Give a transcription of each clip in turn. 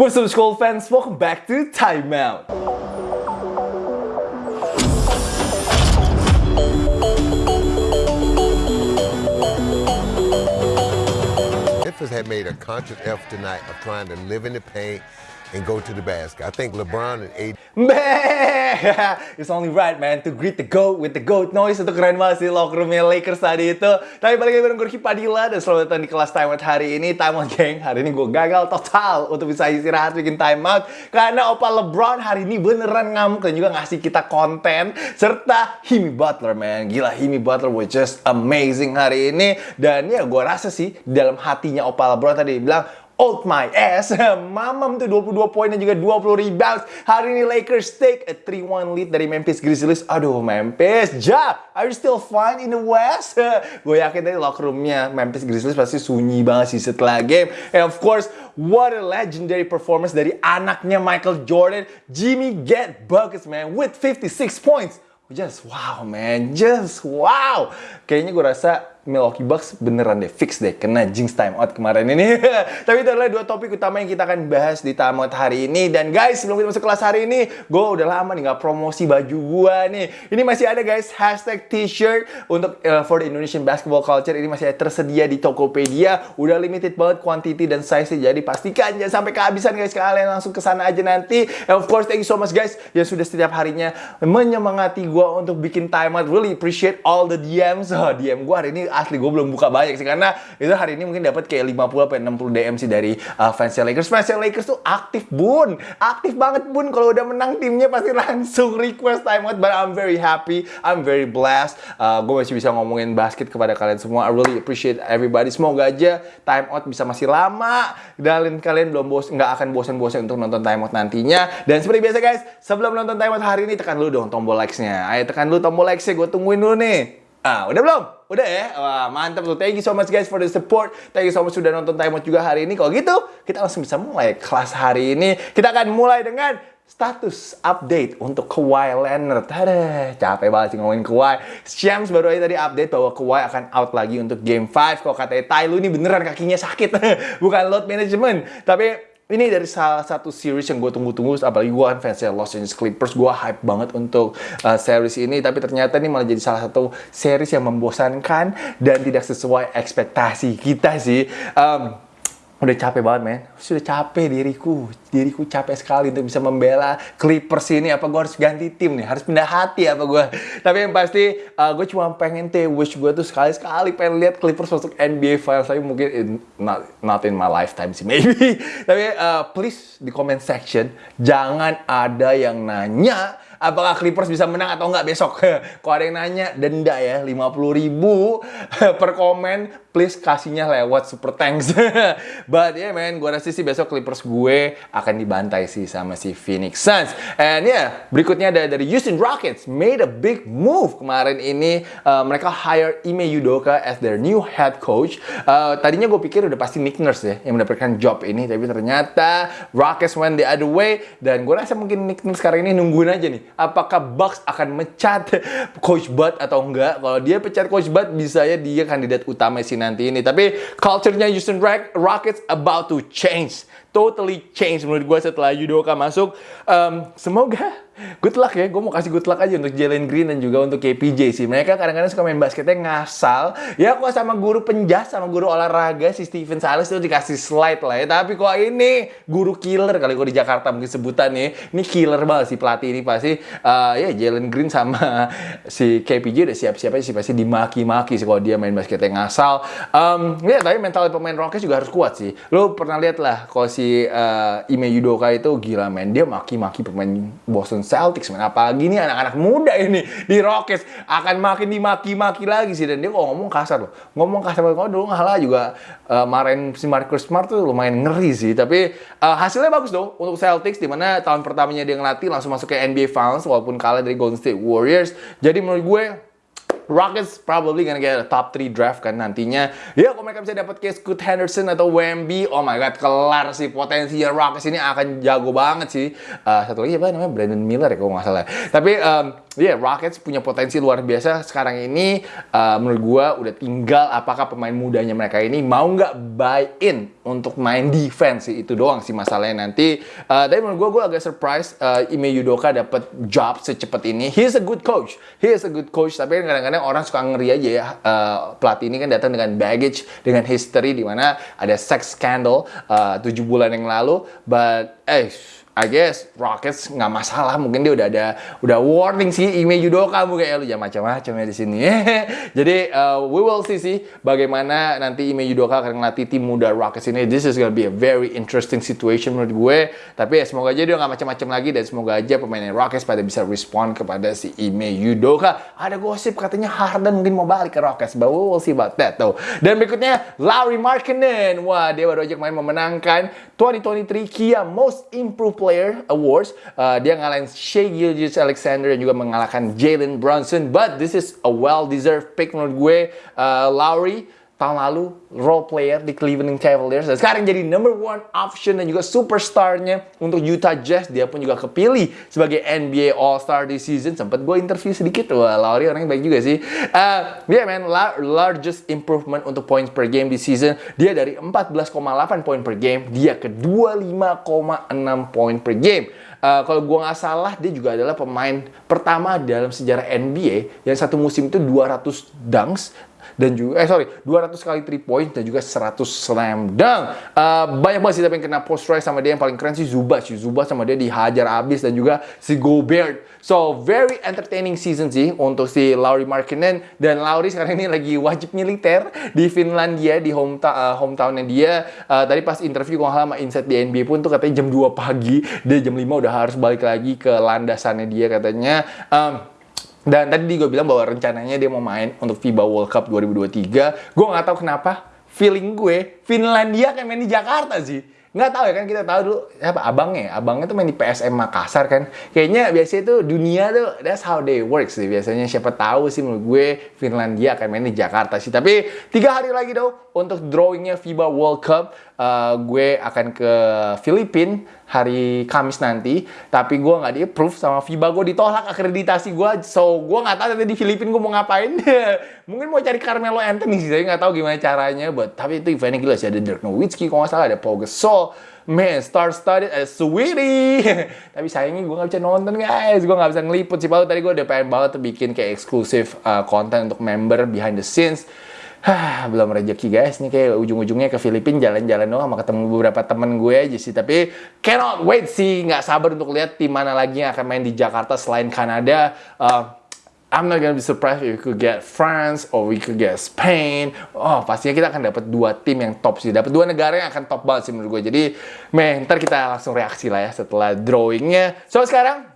What's up, Skull fans? Welcome back to Time Out. Memphis had made a conscious effort tonight of trying to live in the paint and go to the basket. I think LeBron and AD It's only right man to greet the GOAT with the GOAT noise. Itu keren banget sih locker roomnya Lakers tadi itu. Tapi balik lagi bareng gue Padilla. Dan selamat datang di kelas timeout hari ini. Timeout geng. Hari ini gue gagal total Untuk bisa istirahat bikin timeout Karena Opa LeBron hari ini beneran ngamuk Dan juga ngasih kita konten. Serta Himi Butler man. Gila Himi Butler was just amazing hari ini. Dan ya gue rasa sih Dalam hatinya Opa LeBron tadi bilang Old my ass. Mamam tuh 22 poin dan juga 20 rebounds. Hari ini Lakers take a 3-1 lead dari Memphis Grizzlies. Aduh, Memphis. Ja, are you still fine in the West? Gue yakin tadi locker roomnya Memphis Grizzlies pasti sunyi banget sih setelah game. And of course, what a legendary performance dari anaknya Michael Jordan. Jimmy get buckets, man, with 56 points. Just wow, man. Just wow. Kayaknya gue rasa Milwaukee Bucks beneran deh fix deh kena jinx time out kemarin ini. Tapi itu adalah dua topik utama yang kita akan bahas di tamat hari ini. Dan guys, sebelum kita masuk kelas hari ini, gue udah lama nih nggak promosi baju gue nih. Ini masih ada guys hashtag t-shirt untuk uh, for the Indonesian basketball culture. Ini masih tersedia di Tokopedia. Udah limited banget quantity dan size -nya. Jadi pastikan jangan sampai kehabisan guys. Kalian langsung ke sana aja nanti. And of course, thank you so much guys yang sudah setiap harinya menyemangati gue untuk bikin time out. Really appreciate all the DMs. Oh, DM gue hari ini asli gue belum buka banyak sih karena itu hari ini mungkin dapat kayak 50 sampai 60 DM sih dari uh, fans Lakers. Fans Lakers tuh aktif bun, aktif banget bun kalau udah menang timnya pasti langsung request timeout. But I'm very happy, I'm very blessed. Uh, gue masih bisa ngomongin basket kepada kalian semua. I really appreciate everybody. Semoga aja timeout bisa masih lama dan kalian belum bos nggak akan bosan-bosan untuk nonton timeout nantinya. Dan seperti biasa guys, sebelum nonton timeout hari ini tekan dulu dong tombol likes-nya. Ayo tekan dulu tombol likes-nya, gue tungguin dulu nih. Ah, udah belum? Udah ya? Wah, mantap tuh. Thank you so much guys for the support. Thank you so much sudah nonton Time Out juga hari ini. Kalau gitu, kita langsung bisa mulai kelas hari ini. Kita akan mulai dengan status update untuk Kawhi Leonard. Tada, capek banget sih ngomongin Kawhi. Shams baru aja tadi update bahwa Kawhi akan out lagi untuk Game 5. Kalau katanya Tai lu ini beneran kakinya sakit. Bukan load management. Tapi ini dari salah satu series yang gue tunggu-tunggu apalagi gue kan fansnya Los Angeles Clippers. Gue hype banget untuk uh, series ini tapi ternyata ini malah jadi salah satu series yang membosankan dan tidak sesuai ekspektasi kita sih. Um, udah capek banget men. Sudah capek diriku. Diriku capek sekali untuk bisa membela Clippers ini. Apa gue harus ganti tim nih? Harus pindah hati apa gue tapi yang pasti uh, gue cuma pengen teh wish gue tuh sekali sekali pengen lihat Clippers masuk NBA Finals. Tapi mungkin in, not, not in my lifetime sih maybe. Tapi uh, please di comment section jangan ada yang nanya apakah Clippers bisa menang atau enggak besok. Kalau ada yang nanya, denda ya 50 ribu per komen, please kasihnya lewat Super Thanks. But yeah man, gue rasa sih besok Clippers gue akan dibantai sih sama si Phoenix Suns. And yeah, berikutnya ada dari Houston Rockets made a big move kemarin ini. Uh, mereka hire Ime Udoka as their new head coach. Uh, tadinya gue pikir udah pasti Nick Nurse ya yang mendapatkan job ini, tapi ternyata Rockets went the other way. Dan gue rasa mungkin Nick Nurse sekarang ini nungguin aja nih apakah Bucks akan mecat Coach Bud atau enggak. Kalau dia pecat Coach Bud, bisa ya dia kandidat utama sih nanti ini. Tapi culture-nya Houston Rockets about to change. Totally change menurut gue setelah Yudoka masuk. Um, semoga good luck ya. Gue mau kasih good luck aja untuk Jalen Green dan juga untuk KPJ sih. Mereka kadang-kadang suka main basketnya ngasal. Ya kok sama guru penjas, sama guru olahraga si Steven Silas itu dikasih slide lah ya. Tapi kok ini guru killer kali kok di Jakarta mungkin sebutan nih. Ini killer banget si pelatih ini pasti. Uh, ya Jalen Green sama si KPJ udah siap-siap aja sih pasti dimaki-maki sih kalau dia main basketnya ngasal. Um, ya tapi mental pemain Rockets juga harus kuat sih. Lo pernah lihat lah kalau si uh, Ime Yudoka itu gila main dia maki-maki pemain Boston Celtics men. Apalagi nih anak-anak muda ini di Rockets akan makin dimaki-maki lagi sih. Dan dia kok ngomong kasar loh. Ngomong kasar banget. Dulu ngalah juga uh, si Marcus Smart tuh lumayan ngeri sih. Tapi uh, hasilnya bagus dong untuk Celtics di mana tahun pertamanya dia ngelatih langsung masuk ke NBA Finals walaupun kalah dari Golden State Warriors. Jadi menurut gue Rockets probably gonna get a top 3 draft kan nantinya. Ya kalau mereka bisa dapat kayak Scoot Henderson atau Wemby, oh my god, kelar sih potensinya Rockets ini akan jago banget sih. Uh, satu lagi apa namanya Brandon Miller ya kalau nggak salah. Tapi um, yeah, Rockets punya potensi luar biasa sekarang ini. Uh, menurut gue udah tinggal apakah pemain mudanya mereka ini mau nggak buy in untuk main defense sih itu doang sih masalahnya nanti. Uh, tapi menurut gue gue agak surprise uh, Ime Yudoka dapat job secepat ini. He is a good coach. He is a good coach. Tapi kadang-kadang orang suka ngeri aja ya. Uh, pelatih ini kan datang dengan baggage, dengan history di mana ada sex scandal uh, bulan yang lalu. But eh I guess Rockets nggak masalah mungkin dia udah ada udah warning sih Ime Yudoka mungkin ya lu jangan macam-macam ya di sini. Jadi uh, we will see sih bagaimana nanti Ime Yudoka akan ngelatih tim muda Rockets ini. This is gonna be a very interesting situation menurut gue. Tapi ya semoga aja dia nggak macam-macam lagi dan semoga aja pemain Rockets pada bisa respond kepada si Ime Yudoka. Ada gosip katanya Harden mungkin mau balik ke Rockets but we will see about that tuh dan berikutnya Larry Markkinen wah dia baru aja main memenangkan 2023 Kia Most Improved Player Awards. Uh, dia ngalahin Shea Gilgis Alexander dan juga mengalahkan Jalen Brunson. But this is a well-deserved pick menurut gue. Uh, Lowry tahun lalu role player di Cleveland Cavaliers. Dan sekarang jadi number one option dan juga superstarnya untuk Utah Jazz. Dia pun juga kepilih sebagai NBA All Star this season. Sempat gue interview sedikit. Wah Lowry orangnya baik juga sih. Uh, yeah man. La largest improvement untuk points per game di season. Dia dari 14,8 poin per game dia ke 25,6 poin per game. Uh, kalau gue nggak salah dia juga adalah pemain pertama dalam sejarah NBA yang satu musim itu 200 dunks dan juga eh sorry 200 kali 3 point dan juga 100 slam dunk. Uh, banyak banget sih tapi yang kena post try sama dia yang paling keren sih Zubac. Zubac sama dia dihajar abis dan juga si Gobert. So very entertaining season sih untuk si Lauri Markkinen dan Lauri sekarang ini lagi wajib militer di Finlandia di hometown uh, hometownnya dia. Uh, tadi pas interview kalau sama Inside di NBA pun tuh katanya jam 2 pagi dia jam 5 udah harus balik lagi ke landasannya dia katanya. Um, dan tadi gue bilang bahwa rencananya dia mau main untuk FIBA World Cup 2023. Gue nggak tahu kenapa feeling gue Finlandia kayak main di Jakarta sih. Nggak tahu ya kan kita tahu dulu apa abangnya, abangnya tuh main di PSM Makassar kan. Kayaknya biasanya tuh dunia tuh that's how they work sih biasanya. Siapa tahu sih menurut gue Finlandia akan main di Jakarta sih. Tapi tiga hari lagi dong untuk drawingnya FIBA World Cup uh, gue akan ke Filipina hari Kamis nanti. Tapi gue nggak di approve sama FIBA gue ditolak akreditasi gue. So gue nggak tahu nanti di Filipina gue mau ngapain. Mungkin mau cari Carmelo Anthony sih. Saya nggak tahu gimana caranya. But tapi itu eventnya gila sih. Ada Dirk Nowitzki kalau nggak salah ada Paul Gasol man star studded as sweetie tapi sayangnya gue gak bisa nonton guys gue gak bisa ngeliput sih baru tadi gue udah pengen banget bikin kayak eksklusif uh, konten untuk member behind the scenes Hah, belum rezeki guys nih kayak ujung-ujungnya ke Filipina jalan-jalan doang sama ketemu beberapa temen gue aja sih tapi cannot wait sih nggak sabar untuk lihat tim mana lagi yang akan main di Jakarta selain Kanada uh, I'm not gonna be surprised if we could get France or we could get Spain. Oh, pastinya kita akan dapat dua tim yang top sih. Dapat dua negara yang akan top banget sih menurut gue. Jadi, meh, ntar kita langsung reaksi lah ya setelah drawingnya. So, sekarang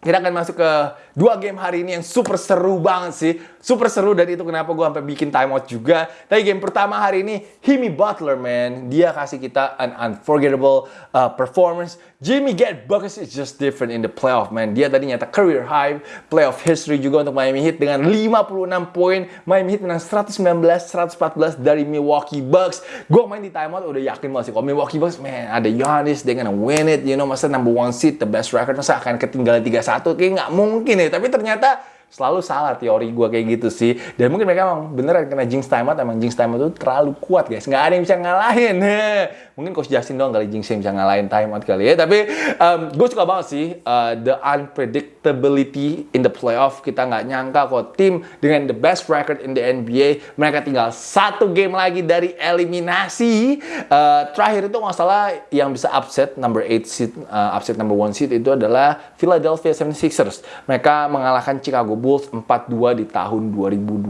kita akan masuk ke dua game hari ini yang super seru banget sih. Super seru dan itu kenapa gue sampai bikin timeout juga. Tapi game pertama hari ini, Himi Butler, man. Dia kasih kita an unforgettable uh, performance. Jimmy get buckets is just different in the playoff, man. Dia tadi nyata career high, playoff history juga untuk Miami Heat dengan 56 poin. Miami Heat menang 119-114 dari Milwaukee Bucks. Gue main di timeout udah yakin banget sih. Kalau Milwaukee Bucks, man, ada Giannis, dia gonna win it. You know, masa number one seed, the best record, masa akan ketinggalan 3-1. Kayak nggak mungkin ya tapi ternyata selalu salah teori gue kayak gitu sih dan mungkin mereka emang beneran kena jinx timeout emang jinx timeout itu terlalu kuat guys nggak ada yang bisa ngalahin mungkin coach Justin doang kali jinx yang bisa ngalahin timeout kali ya tapi um, gue suka banget sih uh, the unpredictability in the playoff kita nggak nyangka kok tim dengan the best record in the NBA mereka tinggal satu game lagi dari eliminasi uh, terakhir itu nggak salah yang bisa upset number 8 seed uh, upset number 1 seed itu adalah Philadelphia 76ers mereka mengalahkan Chicago Bulls 4-2 di tahun 2012.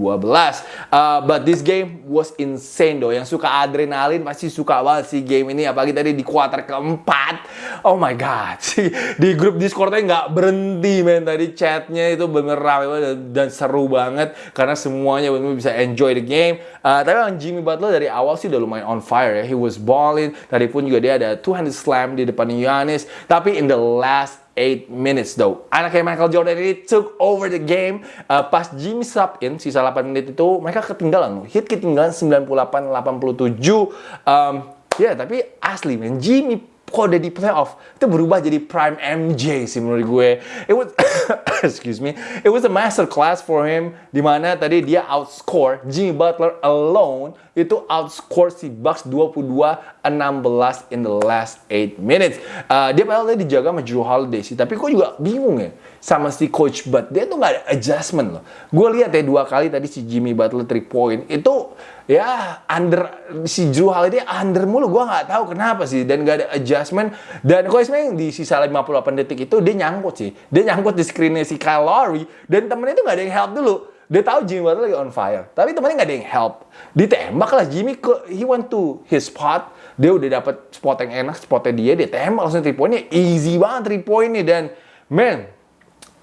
Uh, but this game was insane though. Yang suka adrenalin pasti suka banget sih game ini. Apalagi tadi di kuarter keempat. Oh my god. di grup Discordnya nggak berhenti men. Tadi chatnya itu bener ramai banget dan seru banget. Karena semuanya bener, -bener bisa enjoy the game. Uh, tapi yang Jimmy Butler dari awal sih udah lumayan on fire ya. He was balling. Tadi pun juga dia ada two-handed slam di depan Giannis. Tapi in the last 8 minutes though. Anaknya Michael Jordan ini took over the game. Uh, pas Jimmy sub in, sisa 8 menit itu, mereka ketinggalan. Hit ketinggalan 98-87. Um, ya, tapi asli men, Jimmy udah di playoff itu berubah jadi prime MJ sih menurut gue. It was excuse me, it was a master class for him di mana tadi dia outscore Jimmy Butler alone itu outscore si Bucks 22-16 in the last 8 minutes. Uh, dia padahal dia dijaga sama Drew Holiday sih, tapi kok juga bingung ya sama si Coach Bud. Dia tuh nggak ada adjustment loh. Gue lihat ya dua kali tadi si Jimmy Butler 3 point itu ya under si Drew Holiday under mulu. Gue nggak tahu kenapa sih. Dan gak ada adjustment. Dan Coach May di sisa 58 detik itu dia nyangkut sih. Dia nyangkut di screennya si Kyle Lowry. Dan temennya itu nggak ada yang help dulu. Dia tahu Jimmy Butler lagi on fire. Tapi temennya nggak ada yang help. Ditembak lah Jimmy ke he went to his spot. Dia udah dapet spot yang enak spotnya dia. Dia tembak langsung 3 pointnya. Easy banget 3 point nih dan man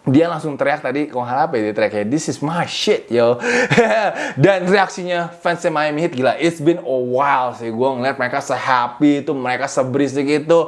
dia langsung teriak tadi kalau apa ya? Dia teriak kayak this is my shit yo. Dan reaksinya fans Miami Heat gila it's been a while sih. Gue ngeliat mereka se-happy itu mereka seberisik itu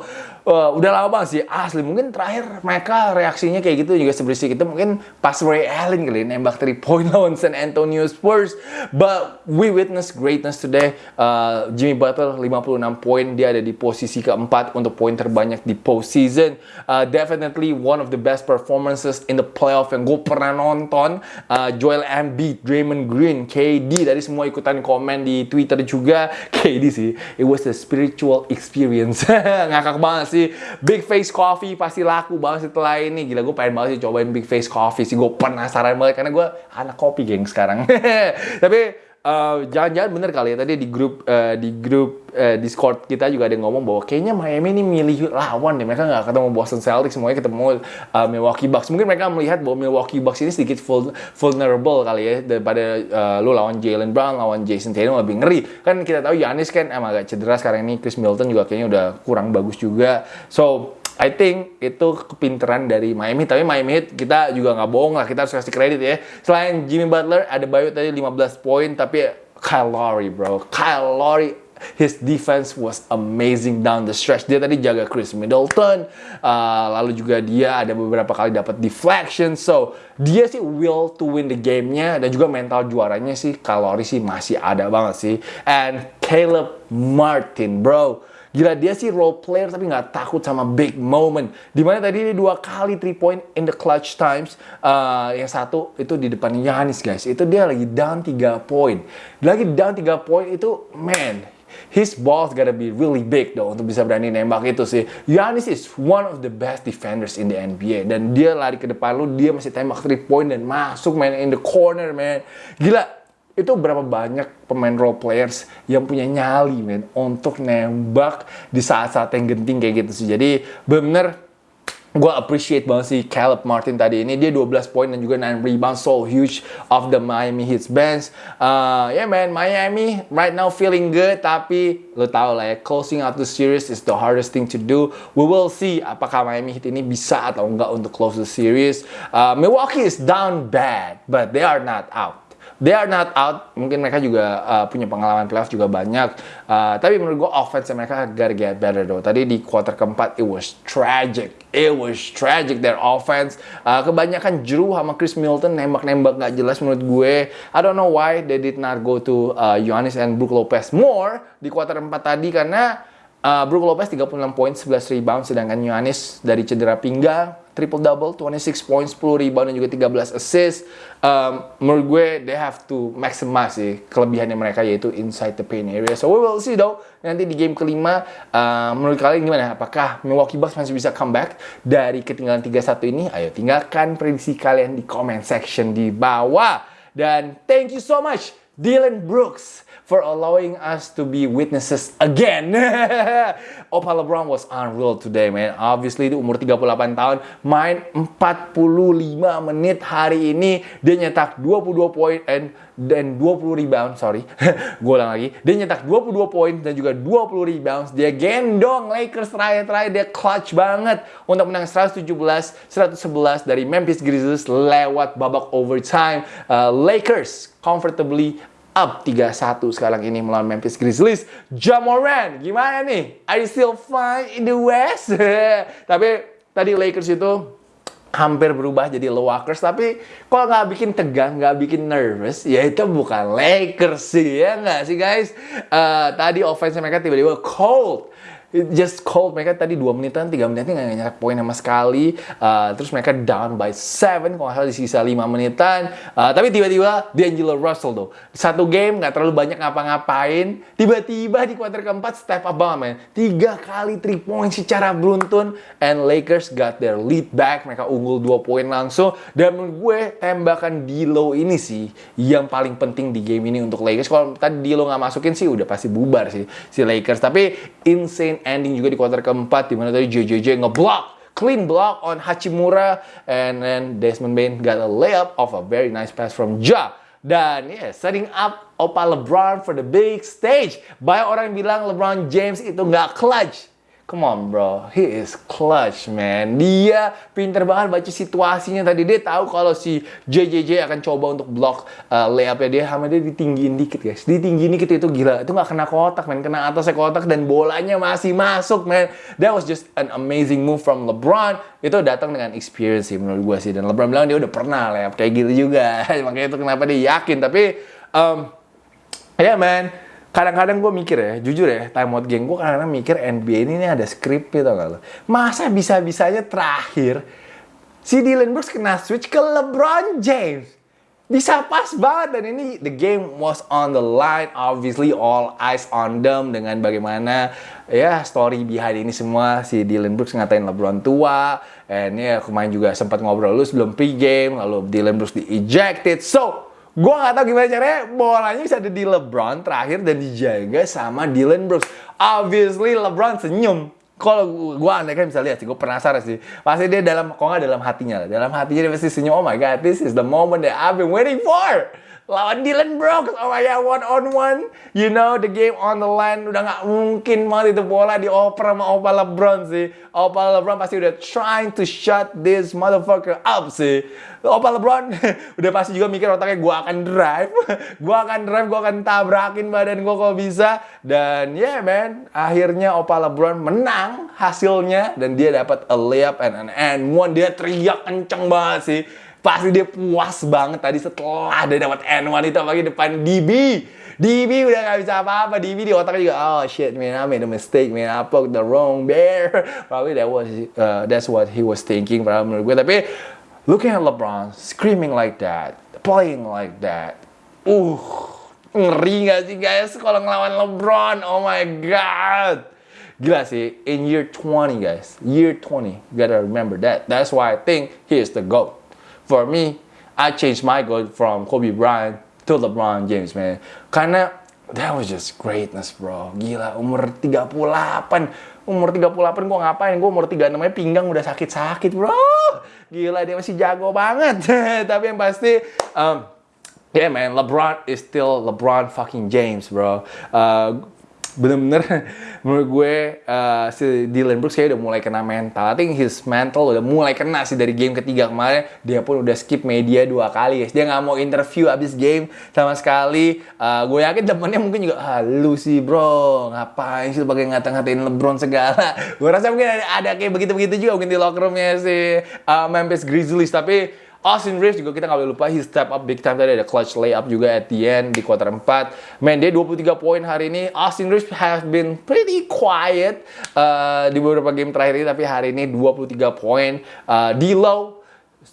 uh, udah lama banget sih. Asli mungkin terakhir mereka reaksinya kayak gitu juga seberisik itu. Mungkin pas Ray Allen kali nembak 3 point lawan San Antonio Spurs. But we witness greatness today. Uh, Jimmy Butler 56 poin. Dia ada di posisi keempat untuk poin terbanyak di postseason. Uh, definitely one of the best performances in the playoff yang gue pernah nonton. Uh, Joel Embiid, Draymond Green, KD dari semua ikutan komen di Twitter juga. KD sih. It was a spiritual experience. Ngakak banget sih Big Face Coffee pasti laku banget setelah ini. Gila gue pengen banget sih cobain Big Face Coffee sih. Gue penasaran banget karena gue anak kopi geng sekarang. Tapi jangan jangan-jangan bener kali ya. Tadi di grup uh, di grup uh, Discord kita juga ada yang ngomong bahwa kayaknya Miami ini milih lawan deh. Mereka nggak ketemu Boston Celtics semuanya ketemu uh, Milwaukee Bucks. Mungkin mereka melihat bahwa Milwaukee Bucks ini sedikit vulnerable kali ya daripada uh, lu lawan Jalen Brown lawan Jason Tatum lebih ngeri. Kan kita tahu Yanis kan emang agak cedera sekarang ini. Chris Middleton juga kayaknya udah kurang bagus juga. So I think itu kepinteran dari Miami. Tapi Miami Heat kita juga nggak bohong lah. Kita harus kasih kredit ya. Selain Jimmy Butler, ada Bayu tadi 15 poin. Tapi Kyle Lowry bro. Kyle Lowry his defense was amazing down the stretch. Dia tadi jaga Chris Middleton, uh, lalu juga dia ada beberapa kali dapat deflection. So dia sih will to win the game-nya dan juga mental juaranya sih kalori sih masih ada banget sih. And Caleb Martin, bro Gila dia sih role player tapi nggak takut sama big moment. Di mana tadi dia dua kali three point in the clutch times. Uh, yang satu itu di depan Yanis guys. Itu dia lagi down 3 point. Lagi down 3 point itu man his balls gotta be really big though untuk bisa berani nembak itu sih. Yanis is one of the best defenders in the NBA dan dia lari ke depan lu dia masih tembak three point dan masuk main in the corner man. Gila itu berapa banyak pemain role players yang punya nyali men untuk nembak di saat-saat yang genting kayak gitu sih. Jadi bener gue appreciate banget sih Caleb Martin tadi ini. Dia 12 poin dan juga 9 rebound so huge of the Miami Heat. Bench uh, yeah man Miami right now feeling good tapi lo tau lah ya closing out the series is the hardest thing to do. We will see apakah Miami Heat ini bisa atau enggak untuk close the series. Uh, Milwaukee is down bad but they are not out they are not out. Mungkin mereka juga uh, punya pengalaman playoff juga banyak. Uh, tapi menurut gue offense mereka gotta get better though. Tadi di quarter keempat it was tragic. It was tragic their offense. Uh, kebanyakan Drew sama Chris Milton nembak-nembak gak jelas menurut gue. I don't know why they did not go to uh, and Brook Lopez more di quarter 4 tadi karena uh, Brook Lopez 36 poin, 11 rebound sedangkan Giannis dari cedera pinggang triple double, 26 points, 10 rebound dan juga 13 assist. Um, menurut gue they have to maximize sih kelebihannya mereka yaitu inside the paint area. So we will see though nanti di game kelima uh, menurut kalian gimana? Apakah Milwaukee Bucks masih bisa comeback dari ketinggalan 3-1 ini? Ayo tinggalkan prediksi kalian di comment section di bawah. Dan thank you so much Dylan Brooks for allowing us to be witnesses again. Opa LeBron was unreal today, man. Obviously, itu umur 38 tahun, main 45 menit hari ini. Dia nyetak 22 poin and dan 20 rebound, sorry. Gue ulang lagi. Dia nyetak 22 poin dan juga 20 rebounds. Dia gendong Lakers terakhir-terakhir. Dia clutch banget untuk menang 117-111 dari Memphis Grizzlies lewat babak overtime. Uh, Lakers comfortably up 3-1 sekarang ini melawan Memphis Grizzlies. Jamoran, gimana nih? Are you still fine in the West? Tapi tadi Lakers itu hampir berubah jadi Lakers tapi kalau nggak bikin tegang nggak bikin nervous ya itu bukan Lakers sih ya nggak sih guys uh, tadi offense mereka tiba-tiba cold just cold. Mereka tadi 2 menitan, 3 menitan nggak nyetak poin sama sekali. Uh, terus mereka down by 7 kalau salah di sisa 5 menitan. Uh, tapi tiba-tiba D'Angelo Russell tuh. Satu game nggak terlalu banyak ngapa-ngapain. Tiba-tiba di kuarter keempat step up banget, man. Tiga kali 3 point secara beruntun. And Lakers got their lead back. Mereka unggul 2 poin langsung. Dan menurut gue tembakan D'Lo ini sih yang paling penting di game ini untuk Lakers. Kalau tadi D'Lo nggak masukin sih udah pasti bubar sih si Lakers. Tapi insane ending juga di kuarter keempat di mana tadi JJJ ngeblock clean block on Hachimura and then Desmond Bain got a layup of a very nice pass from Ja. Dan ya, yeah, setting up Opa LeBron for the big stage. Banyak orang bilang LeBron James itu nggak clutch. Come on bro, he is clutch man. Dia pinter banget baca situasinya tadi. Dia tahu kalau si JJJ akan coba untuk block uh, layupnya dia sama dia ditinggiin dikit guys. Ditinggiin dikit itu gila. Itu nggak kena kotak man, kena atasnya kotak dan bolanya masih masuk man. That was just an amazing move from LeBron. Itu datang dengan experience sih menurut gue sih. Dan LeBron bilang dia udah pernah layup kayak gitu juga. Makanya itu kenapa dia yakin. Tapi um, ya yeah, man kadang-kadang gue mikir ya, jujur ya, time out gang gue kadang-kadang mikir NBA ini ada skrip gitu gak lo. Masa bisa-bisanya terakhir si Dylan Brooks kena switch ke LeBron James. Bisa pas banget dan ini the game was on the line obviously all eyes on them dengan bagaimana ya story behind ini semua si Dylan Brooks ngatain LeBron tua and ya kemarin juga sempat ngobrol lu sebelum pre-game lalu Dylan Brooks di ejected so Gue gak tau gimana caranya bolanya bisa ada di LeBron terakhir dan dijaga sama Dylan Brooks. Obviously LeBron senyum. Kalau gue andai kan bisa lihat sih, gue penasaran sih. Pasti dia dalam, kok nggak dalam hatinya Dalam hatinya dia pasti senyum, oh my god, this is the moment that I've been waiting for lawan Dylan Brooks. Oh my god, one on one. You know, the game on the line. Udah nggak mungkin banget itu bola dioper sama Opa LeBron sih. Opa LeBron pasti udah trying to shut this motherfucker up sih. Opa LeBron udah pasti juga mikir otaknya gue akan drive. gue akan drive, gue akan tabrakin badan gue kalau bisa. Dan yeah man, akhirnya Opa LeBron menang hasilnya. Dan dia dapat a layup and an and one. Dia teriak kenceng banget sih Pasti dia puas banget tadi setelah dia dapat N1 itu apalagi depan DB. DB udah gak bisa apa-apa. DB di otaknya juga, oh shit man, I made a mistake man, I poked the wrong bear. Probably that was, uh, that's what he was thinking. Probably menurut gue. Tapi looking at LeBron screaming like that, playing like that, uh, ngeri gak sih guys kalau ngelawan LeBron? Oh my god. Gila sih, in year 20 guys, year 20, you gotta remember that. That's why I think he is the GOAT for me, I changed my goal from Kobe Bryant to LeBron James, man. Karena that was just greatness, bro. Gila, umur 38. Umur 38 gue ngapain? Gue umur 36 aja pinggang udah sakit-sakit, bro. Gila, dia masih jago banget. Tapi yang pasti, um, yeah man, LeBron is still LeBron fucking James, bro. Uh, bener-bener menurut gue uh, si Dylan Brooks kayak udah mulai kena mental. I think his mental udah mulai kena sih dari game ketiga kemarin. Dia pun udah skip media dua kali guys. Dia nggak mau interview abis game sama sekali. Uh, gue yakin temennya mungkin juga, ah sih bro, ngapain sih pakai ngata-ngatain LeBron segala. gue rasa mungkin ada, ada kayak begitu-begitu juga mungkin di locker roomnya si uh, Memphis Grizzlies. Tapi Austin Reeves juga kita nggak boleh lupa, he step up big time tadi ada clutch layup juga at the end di kuarter 4. Man, dia 23 poin hari ini. Austin Reeves has been pretty quiet uh, di beberapa game terakhir ini, tapi hari ini 23 poin. Uh, di low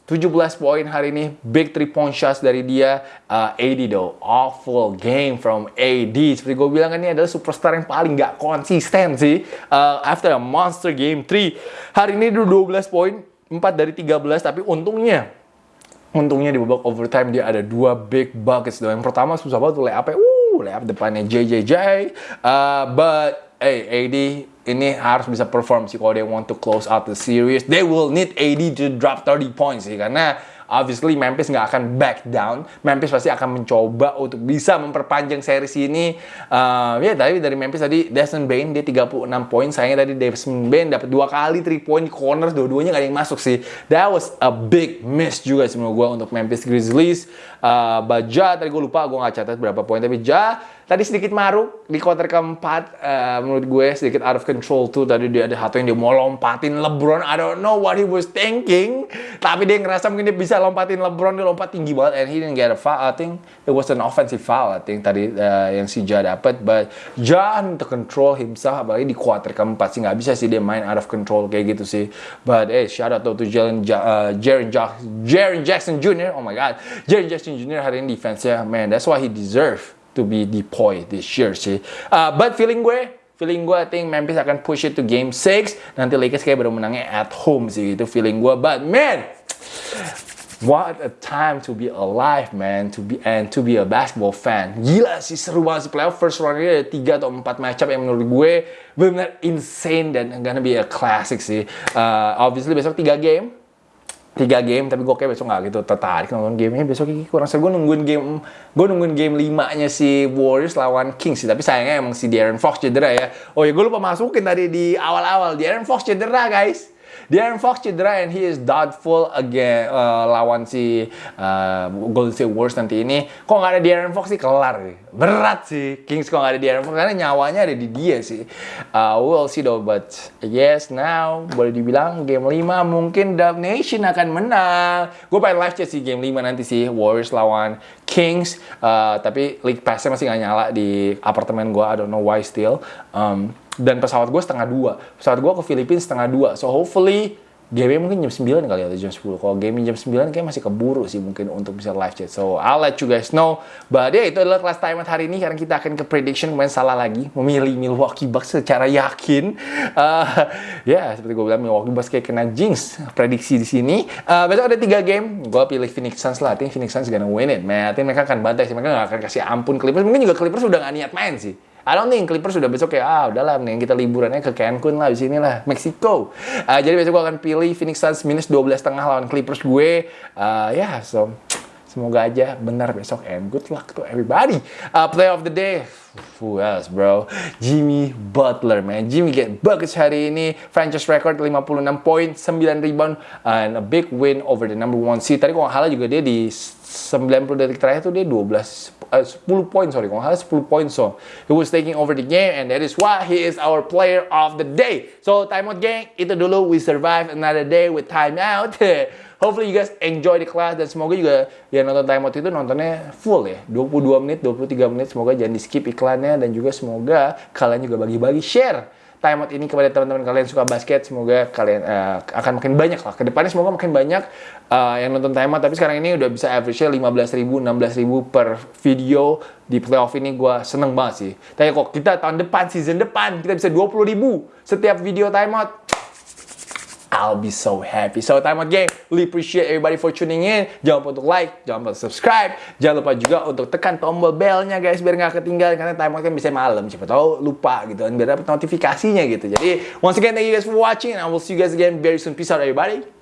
17 poin hari ini, big three point shots dari dia. Uh, AD though, awful game from AD. Seperti gue bilang ini adalah superstar yang paling gak konsisten sih. Uh, after a monster game 3, hari ini 12 poin, 4 dari 13, tapi untungnya untungnya di babak overtime dia ada dua big buckets Yang pertama susah banget tuh layup uh layup depannya JJJ. Uh, but hey AD ini harus bisa perform sih kalau they want to close out the series. They will need AD to drop 30 points sih karena obviously Memphis nggak akan back down. Memphis pasti akan mencoba untuk bisa memperpanjang series ini. Uh, ya tadi dari Memphis tadi Desmond Bain dia 36 poin. Sayangnya tadi Desmond Bain dapat dua kali 3 point corner, dua-duanya nggak ada yang masuk sih. That was a big miss juga sih menurut gue untuk Memphis Grizzlies. Uh, Baja tadi gue lupa gue nggak catat berapa poin tapi Ja tadi sedikit maruk di quarter keempat. eh, menurut gue sedikit out of control tuh. Tadi dia ada satu yang dia mau lompatin LeBron. I don't know what he was thinking. Tapi dia ngerasa mungkin dia bisa lompatin LeBron. Dia lompat tinggi banget and he didn't get a foul. I think it was an offensive foul. I think tadi eh, yang si Ja dapat. But Ja to control himself. Apalagi di quarter keempat sih nggak bisa sih dia main out of control kayak gitu sih. But eh shout out to Jalen ja, uh, Jaren, ja Jaren Jackson Jr. Oh my God, Jaren Jackson Jr. hari ini defense-nya man, that's why he deserve to be deployed this year sih. Uh, but feeling gue, feeling gue I think Memphis akan push it to game 6. Nanti Lakers kayak baru menangnya at home sih itu feeling gue. But man, What a time to be alive, man. To be and to be a basketball fan. Gila sih seru banget sih playoff first round ini ada 3 atau 4 matchup yang menurut gue benar insane dan gonna be a classic sih. Uh, obviously besok 3 game. 3 game tapi gue kayak besok gak gitu. Tertarik nonton gamenya besok ini kurang seru. Gue nungguin game gue nungguin game 5 nya si Warriors lawan Kings sih. Tapi sayangnya emang si Darren Fox cedera ya. Oh ya gue lupa masukin tadi di awal-awal. Darren Fox cedera guys Darren Fox cedera and he is doubtful again uh, lawan si uh, Golden State Warriors nanti ini. Kok nggak ada Darren Fox sih kelar nih. Berat sih Kings kok nggak ada Darren Fox karena nyawanya ada di dia sih. Uh, we'll see though but yes now boleh dibilang game 5 mungkin Dub Nation akan menang. Gue pengen live chat sih game 5 nanti sih Warriors lawan Kings. Uh, tapi League Pass-nya masih nggak nyala di apartemen gue. I don't know why still. Um, dan pesawat gue setengah dua. Pesawat gue ke Filipina setengah dua. So hopefully game mungkin jam 9 kali atau jam 10. Kalau game jam 9 kayak masih keburu sih mungkin untuk bisa live chat. So I'll let you guys know. But ya yeah, itu adalah kelas time hari ini karena kita akan ke prediction kemarin salah lagi memilih Milwaukee Bucks secara yakin. Uh, ya yeah, seperti gue bilang Milwaukee Bucks kayak kena jinx prediksi di sini. Uh, besok ada tiga game. Gue pilih Phoenix Suns lah. Think Phoenix Suns gonna win it, man. Mereka akan bantai sih. Mereka gak akan kasih ampun Clippers. Mungkin juga Clippers udah gak niat main sih. I don't think Clippers sudah besok kayak ah udahlah mending kita liburannya ke Cancun lah di sini lah Meksiko. Uh, jadi besok gue akan pilih Phoenix Suns minus 12 setengah lawan Clippers gue. Uh, ya yeah, so semoga aja benar besok and good luck to everybody. Uh, play of the day. Who else, bro? Jimmy Butler, man. Jimmy get buckets hari ini. Franchise record 56 poin, 9 rebound, and a big win over the number one seed. Tadi kalau nggak juga dia di 90 detik terakhir tuh dia 12 uh, 10 poin sorry. Kalau nggak 10 poin so. He was taking over the game and that is why he is our player of the day. So timeout gang itu dulu. We survive another day with timeout hopefully you guys enjoy the class dan semoga juga yang nonton timeout itu nontonnya full ya. 22 menit 23 menit. Semoga jangan di skip iklannya dan juga semoga kalian juga bagi-bagi share timeout ini kepada teman-teman kalian suka basket semoga kalian uh, akan makin banyak lah. Ke depannya semoga makin banyak uh, yang nonton timeout tapi sekarang ini udah bisa average-nya 15 ribu 16 ribu per video di playoff ini. Gue seneng banget sih. Tapi kok kita tahun depan season depan kita bisa 20 ribu setiap video timeout I'll be so happy. So time out game. Really appreciate everybody for tuning in. Jangan lupa untuk like, jangan lupa subscribe. Jangan lupa juga untuk tekan tombol belnya guys biar nggak ketinggalan karena time out kan bisa malam. Siapa tahu lupa gitu kan biar dapat notifikasinya gitu. Jadi once again thank you guys for watching and I will see you guys again very soon. Peace out everybody.